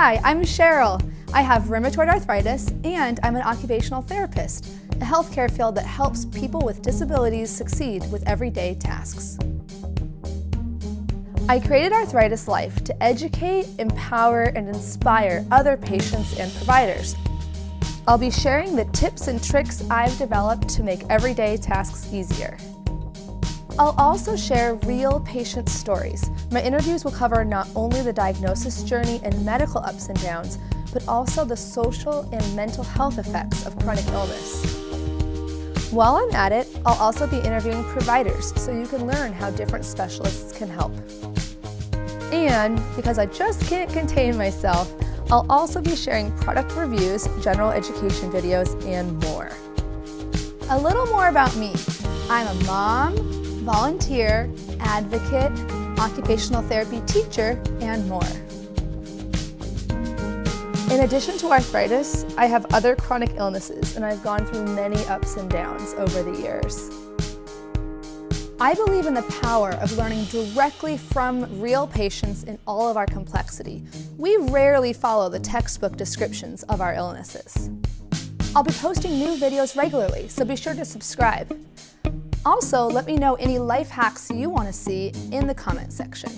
Hi, I'm Cheryl. I have rheumatoid arthritis and I'm an occupational therapist, a healthcare field that helps people with disabilities succeed with everyday tasks. I created Arthritis Life to educate, empower, and inspire other patients and providers. I'll be sharing the tips and tricks I've developed to make everyday tasks easier. I'll also share real patient stories. My interviews will cover not only the diagnosis journey and medical ups and downs, but also the social and mental health effects of chronic illness. While I'm at it, I'll also be interviewing providers so you can learn how different specialists can help. And because I just can't contain myself, I'll also be sharing product reviews, general education videos, and more. A little more about me. I'm a mom, volunteer, advocate, occupational therapy teacher, and more. In addition to arthritis, I have other chronic illnesses and I've gone through many ups and downs over the years. I believe in the power of learning directly from real patients in all of our complexity. We rarely follow the textbook descriptions of our illnesses. I'll be posting new videos regularly, so be sure to subscribe. Also, let me know any life hacks you want to see in the comment section.